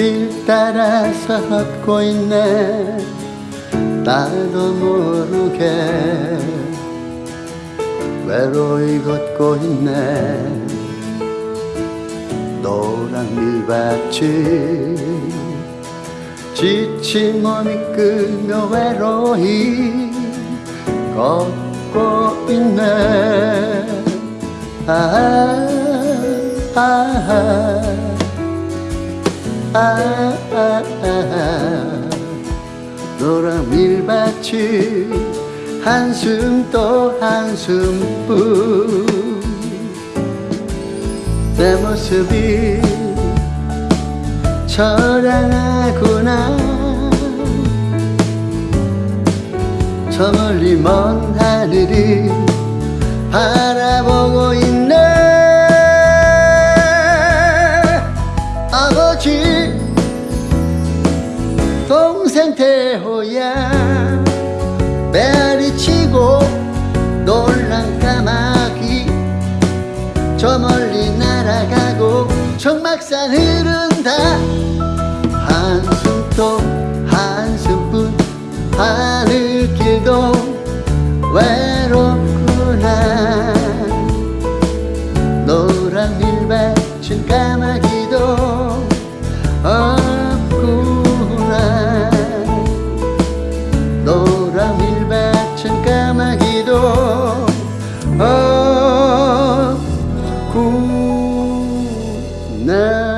길 따라서 걷고 있네. 나도 모르게 외로이 걷고 있네. 노란 밀밭이 지친 몸이 끌며 외로이 걷고 있네. 아, 아, 아, 아, 아, 노란 밀밭이 한숨 또 한숨뿐. 내 모습이 처량하구나. 저 멀리 먼 하늘이 바라보 동생 태호야. 베리치고 놀란 까마귀. 저 멀리 날아가고 청막산 흐른다. 한숨도 한숨뿐 하늘길도 외롭구나. 노란 밀밭은 까마귀. now